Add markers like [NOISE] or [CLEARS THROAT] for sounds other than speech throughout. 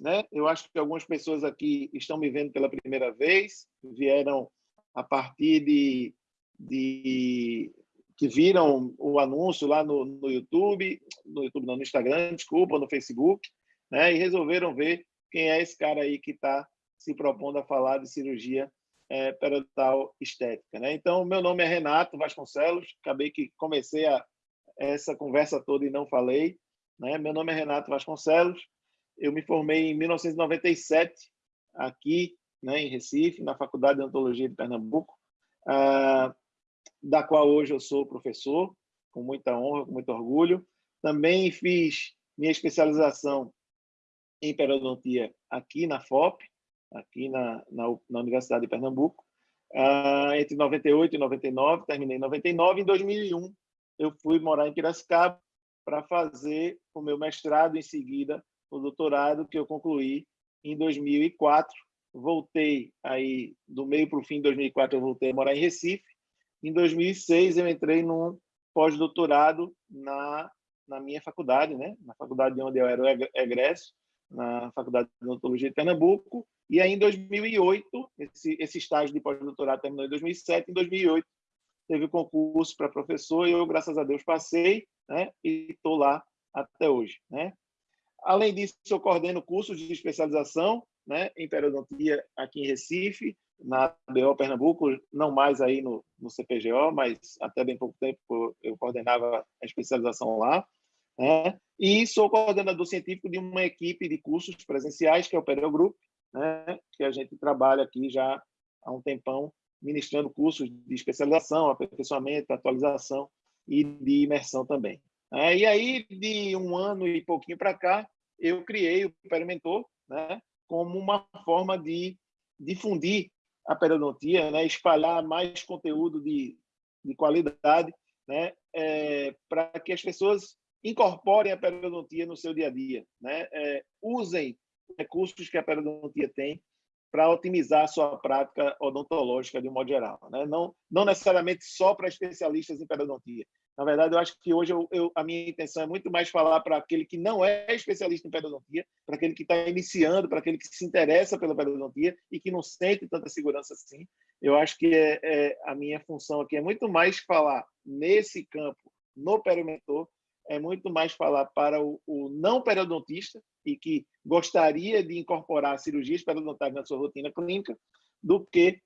né? Eu acho que algumas pessoas aqui estão me vendo pela primeira vez, vieram a partir de, de que viram o anúncio lá no, no YouTube, no YouTube não, no Instagram, desculpa, no Facebook, né? E resolveram ver quem é esse cara aí que está se propondo a falar de cirurgia é, periodontal estética, né? Então, meu nome é Renato Vasconcelos, acabei que comecei a, essa conversa toda e não falei, né? Meu nome é Renato Vasconcelos, eu me formei em 1997 aqui, né, em Recife, na Faculdade de Odontologia de Pernambuco, ah, da qual hoje eu sou professor, com muita honra, com muito orgulho. Também fiz minha especialização em periodontia aqui na FOP, aqui na, na, na Universidade de Pernambuco, ah, entre 98 e 99, terminei em 99. Em 2001, eu fui morar em Piracicaba para fazer o meu mestrado em seguida o doutorado que eu concluí em 2004. Voltei aí do meio para o fim de 2004 eu voltei a morar em Recife. Em 2006 eu entrei num pós-doutorado na na minha faculdade, né? Na faculdade onde eu era egresso, na Faculdade de Odontologia de Pernambuco. E aí em 2008 esse esse estágio de pós-doutorado terminou em 2007. Em 2008 teve o concurso para professor e eu graças a Deus passei, né? E estou lá até hoje, né? Além disso, eu coordeno cursos de especialização né, em periodontia aqui em Recife, na BO Pernambuco, não mais aí no, no CPGO, mas até bem pouco tempo eu coordenava a especialização lá. Né? E sou coordenador científico de uma equipe de cursos presenciais, que é o Periogrupo, né? que a gente trabalha aqui já há um tempão, ministrando cursos de especialização, aperfeiçoamento, atualização e de imersão também. É, e aí, de um ano e pouquinho para cá, eu criei o Perimentor né, como uma forma de difundir a periodontia, né, espalhar mais conteúdo de, de qualidade né, é, para que as pessoas incorporem a periodontia no seu dia a dia, né, é, usem recursos que a periodontia tem para otimizar a sua prática odontológica de um modo geral. Né? Não, não necessariamente só para especialistas em periodontia, na verdade, eu acho que hoje eu, eu, a minha intenção é muito mais falar para aquele que não é especialista em periodontia, para aquele que está iniciando, para aquele que se interessa pela periodontia e que não sente tanta segurança assim. Eu acho que é, é, a minha função aqui é muito mais falar nesse campo, no perimentor, é muito mais falar para o, o não periodontista e que gostaria de incorporar cirurgias periodontais na sua rotina clínica, do que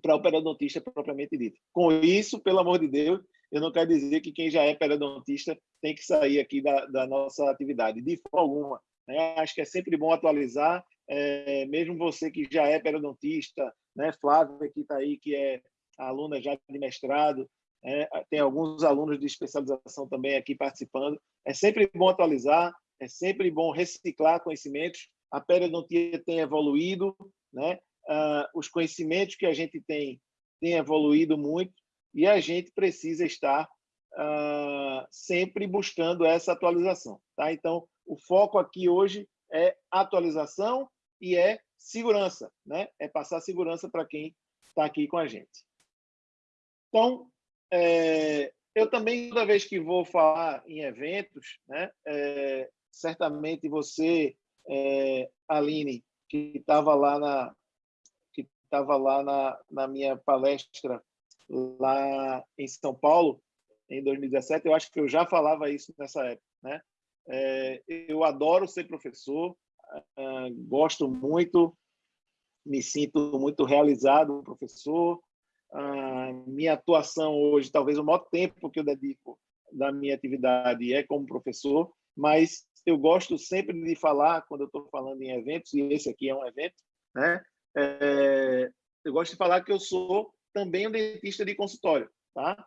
para o periodontista propriamente dito. Com isso, pelo amor de Deus, eu não quero dizer que quem já é periodontista tem que sair aqui da, da nossa atividade, de forma alguma. Né? Acho que é sempre bom atualizar, é, mesmo você que já é periodontista, né? Flávia, que está aí, que é aluna já de mestrado, é, tem alguns alunos de especialização também aqui participando. É sempre bom atualizar, é sempre bom reciclar conhecimentos. A periodontia tem evoluído, né? Ah, os conhecimentos que a gente tem têm evoluído muito e a gente precisa estar uh, sempre buscando essa atualização. Tá? Então, o foco aqui hoje é atualização e é segurança, né? é passar segurança para quem está aqui com a gente. Então, é, eu também, toda vez que vou falar em eventos, né, é, certamente você, é, Aline, que estava lá na que estava lá na, na minha palestra lá em São Paulo, em 2017, eu acho que eu já falava isso nessa época. Né? É, eu adoro ser professor, uh, gosto muito, me sinto muito realizado professor. Uh, minha atuação hoje, talvez o maior tempo que eu dedico da minha atividade é como professor, mas eu gosto sempre de falar, quando eu estou falando em eventos, e esse aqui é um evento, né? É, eu gosto de falar que eu sou também um dentista de consultório, tá?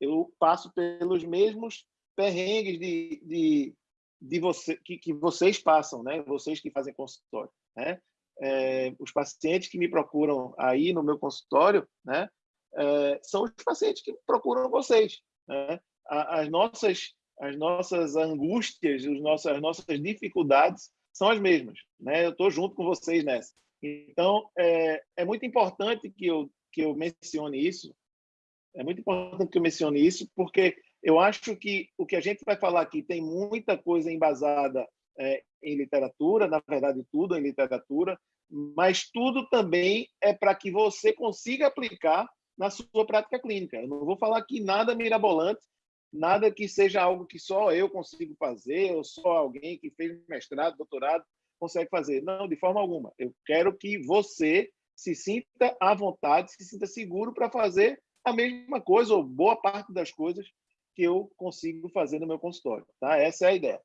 Eu passo pelos mesmos perrengues de, de, de você, que, que vocês passam, né? Vocês que fazem consultório, né? É, os pacientes que me procuram aí no meu consultório, né? É, são os pacientes que procuram vocês, né? As nossas as nossas angústias, os nossos, as nossas dificuldades são as mesmas, né? Eu estou junto com vocês nessa. Então, é, é muito importante que eu que eu mencione isso. É muito importante que eu mencione isso, porque eu acho que o que a gente vai falar aqui tem muita coisa embasada é, em literatura, na verdade, tudo em literatura, mas tudo também é para que você consiga aplicar na sua prática clínica. Eu não vou falar aqui nada mirabolante, nada que seja algo que só eu consigo fazer, ou só alguém que fez mestrado, doutorado, consegue fazer. Não, de forma alguma. Eu quero que você se sinta à vontade, se sinta seguro para fazer a mesma coisa, ou boa parte das coisas que eu consigo fazer no meu consultório. Tá? Essa é a ideia.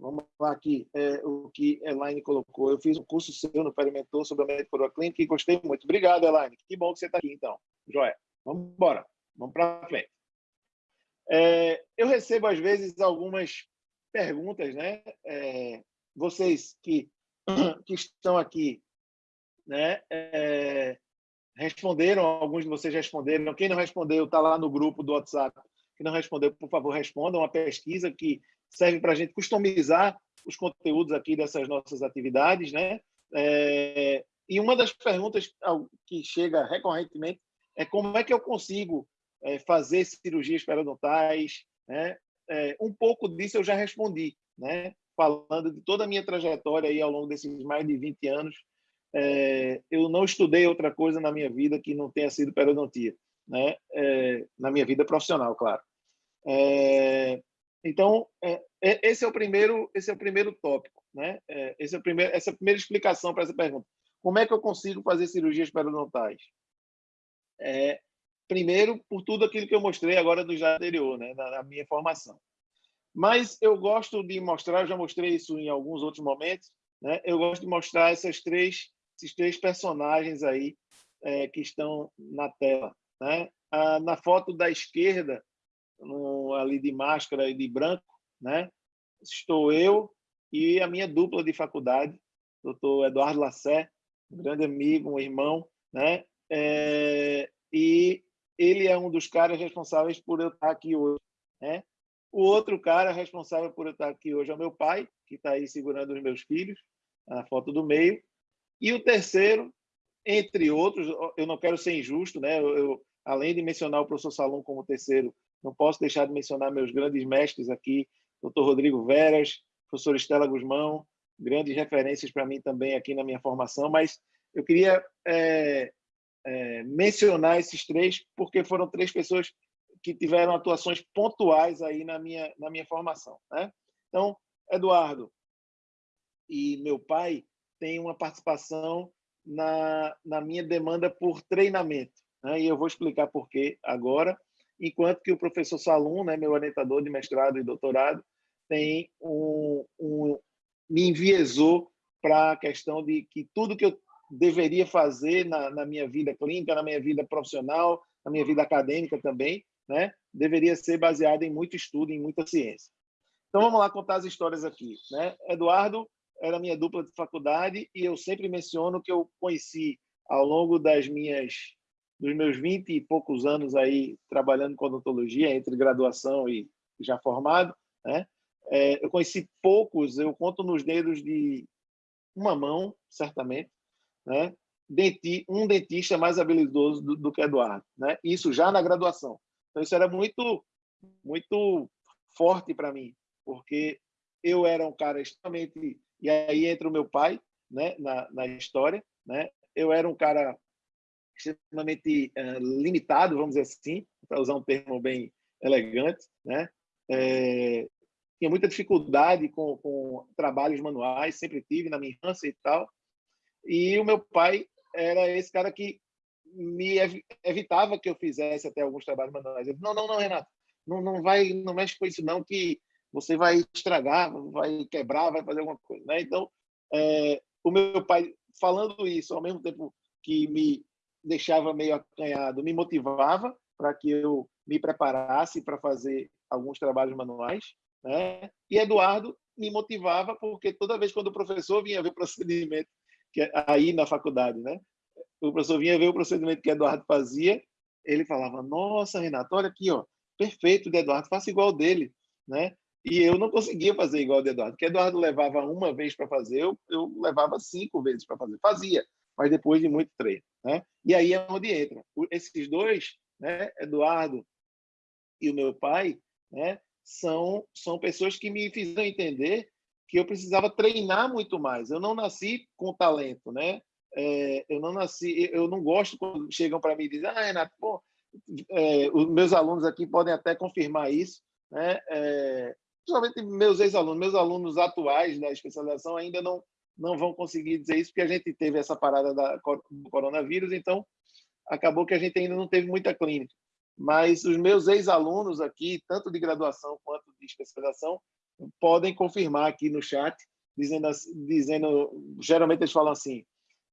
Vamos lá aqui, é, o que Elaine colocou. Eu fiz um curso seu no Perimentor sobre a médica clínica e gostei muito. Obrigado, Elaine. Que bom que você está aqui, então. Joia. Vamos embora. Vamos para frente. É, eu recebo, às vezes, algumas perguntas, né? É, vocês que, [CLEARS THROAT] que estão aqui, né? É, responderam, alguns de vocês responderam. Quem não respondeu, está lá no grupo do WhatsApp. Quem não respondeu, por favor, responda. Uma pesquisa que serve para a gente customizar os conteúdos aqui dessas nossas atividades, né? É, e uma das perguntas que chega recorrentemente é como é que eu consigo é, fazer cirurgias periodontais, né? É, um pouco disso eu já respondi, né? Falando de toda a minha trajetória aí ao longo desses mais de 20 anos, é, eu não estudei outra coisa na minha vida que não tenha sido periodontia, né? É, na minha vida profissional, claro. É, então, é, é, esse é o primeiro, esse é o primeiro tópico, né? É, esse é o primeiro, essa é a primeira explicação para essa pergunta. Como é que eu consigo fazer cirurgias periodontais? Primeiro, por tudo aquilo que eu mostrei agora do já anterior, né, na, na minha formação. Mas eu gosto de mostrar, já mostrei isso em alguns outros momentos, né? Eu gosto de mostrar essas três, esses três personagens aí é, que estão na tela, né? Ah, na foto da esquerda no, ali de máscara e de branco, né? Estou eu e a minha dupla de faculdade, doutor Eduardo Lassé, um grande amigo, um irmão, né? É, e ele é um dos caras responsáveis por eu estar aqui hoje, né? O outro cara responsável por eu estar aqui hoje é o meu pai, que está aí segurando os meus filhos, na foto do meio. E o terceiro, entre outros, eu não quero ser injusto, né? Eu, eu além de mencionar o professor Salom como terceiro, não posso deixar de mencionar meus grandes mestres aqui, doutor Rodrigo Veras, professor Estela Guzmão, grandes referências para mim também aqui na minha formação, mas eu queria é, é, mencionar esses três porque foram três pessoas que tiveram atuações pontuais aí na minha, na minha formação. Né? Então, Eduardo e meu pai têm uma participação na, na minha demanda por treinamento. Né? E eu vou explicar por quê agora enquanto que o professor Salum, né, meu orientador de mestrado e doutorado, tem um, um me enviesou para a questão de que tudo que eu deveria fazer na, na, minha vida clínica, na minha vida profissional, na minha vida acadêmica também, né, deveria ser baseado em muito estudo, em muita ciência. Então vamos lá contar as histórias aqui, né? Eduardo era minha dupla de faculdade e eu sempre menciono que eu conheci ao longo das minhas dos meus 20 e poucos anos aí trabalhando com odontologia, entre graduação e já formado, né? É, eu conheci poucos, eu conto nos dedos de uma mão, certamente, né? Denti, um dentista mais habilidoso do, do, que Eduardo, né? Isso já na graduação. Então isso era muito, muito forte para mim, porque eu era um cara extremamente e aí entra o meu pai, né? Na, na história, né? Eu era um cara extremamente uh, limitado, vamos dizer assim, para usar um termo bem elegante, né? É, tinha muita dificuldade com, com trabalhos manuais, sempre tive na minha infância e tal. E o meu pai era esse cara que me evitava que eu fizesse até alguns trabalhos manuais. Ele, não, não, não, Renato, não, não vai, não mexe com isso não, que você vai estragar, vai quebrar, vai fazer alguma coisa, né? Então, é, o meu pai falando isso ao mesmo tempo que me deixava meio acanhado, me motivava para que eu me preparasse para fazer alguns trabalhos manuais, né? E Eduardo me motivava porque toda vez quando o professor vinha ver o procedimento que é aí na faculdade, né? O professor vinha ver o procedimento que Eduardo fazia, ele falava: "Nossa, Renato, olha aqui, ó, perfeito de Eduardo, faça igual dele", né? E eu não conseguia fazer igual de Eduardo, porque Eduardo levava uma vez para fazer, eu, eu levava cinco vezes para fazer. Fazia, mas depois de muito treino. Né? E aí é onde entra. Esses dois, né, Eduardo e o meu pai, né, são, são pessoas que me fizeram entender que eu precisava treinar muito mais. Eu não nasci com talento, né? É, eu não nasci, eu não gosto quando chegam para mim e dizem, ah, Renato, pô, é, os meus alunos aqui podem até confirmar isso, né? É, principalmente meus ex-alunos, meus alunos atuais da especialização ainda não não vão conseguir dizer isso porque a gente teve essa parada da, do coronavírus, então acabou que a gente ainda não teve muita clínica. Mas os meus ex-alunos aqui, tanto de graduação quanto de especialização, podem confirmar aqui no chat, dizendo, dizendo geralmente eles falam assim,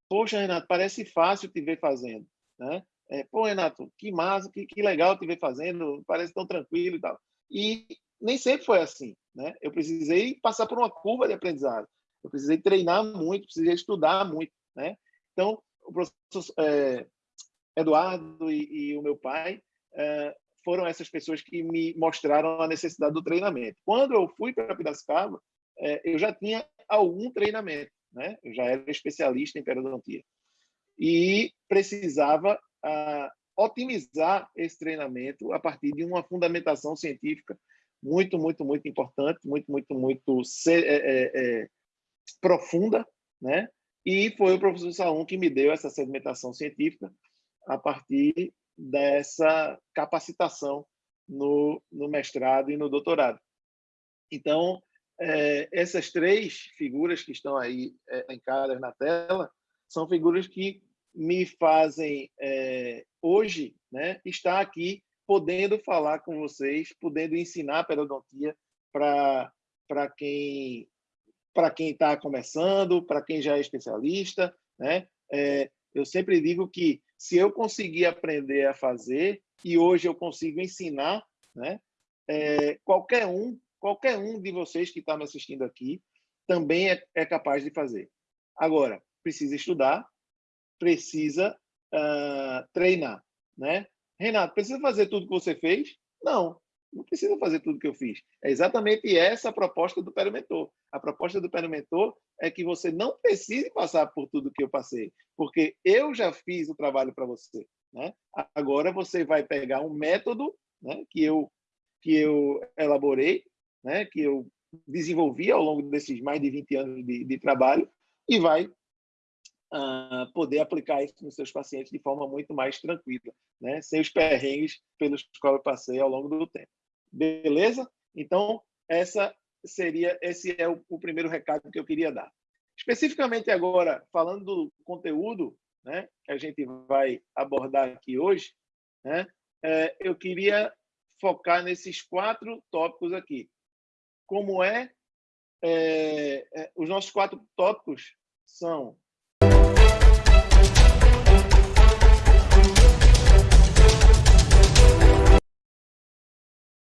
poxa, Renato, parece fácil te ver fazendo, né? É, Pô, Renato, que massa, que, que legal te ver fazendo, parece tão tranquilo e tal. E nem sempre foi assim, né? Eu precisei passar por uma curva de aprendizado. Eu precisei treinar muito, precisei estudar muito, né? Então, o professor é, Eduardo e, e, o meu pai é, foram essas pessoas que me mostraram a necessidade do treinamento. Quando eu fui para Piracicaba, é, eu já tinha algum treinamento, né? Eu já era especialista em periodontia e precisava ah, otimizar esse treinamento a partir de uma fundamentação científica muito, muito, muito importante, muito, muito, muito é, é, é, profunda, né? E foi o professor Saum que me deu essa sedimentação científica a partir dessa capacitação no, no mestrado e no doutorado. Então, é, essas três figuras que estão aí é, na tela são figuras que me fazem é, hoje né, estar aqui podendo falar com vocês, podendo ensinar periodontia para quem para quem está começando, para quem já é especialista, né? É, eu sempre digo que se eu conseguir aprender a fazer e hoje eu consigo ensinar, né? É, qualquer um, qualquer um de vocês que está me assistindo aqui também é, é, capaz de fazer. Agora, precisa estudar, precisa uh, treinar, né? Renato, precisa fazer tudo que você fez? Não, não precisa fazer tudo que eu fiz. É exatamente essa a proposta do Perimentor. A proposta do Perimentor é que você não precise passar por tudo que eu passei, porque eu já fiz o trabalho para você. Né? Agora você vai pegar um método né, que, eu, que eu elaborei, né, que eu desenvolvi ao longo desses mais de 20 anos de, de trabalho e vai uh, poder aplicar isso nos seus pacientes de forma muito mais tranquila, né? sem os perrengues pelos quais eu passei ao longo do tempo. Beleza? Então, essa seria esse é o, o primeiro recado que eu queria dar. Especificamente agora, falando do conteúdo né, que a gente vai abordar aqui hoje, né, é, eu queria focar nesses quatro tópicos aqui. Como é, é, é os nossos quatro tópicos são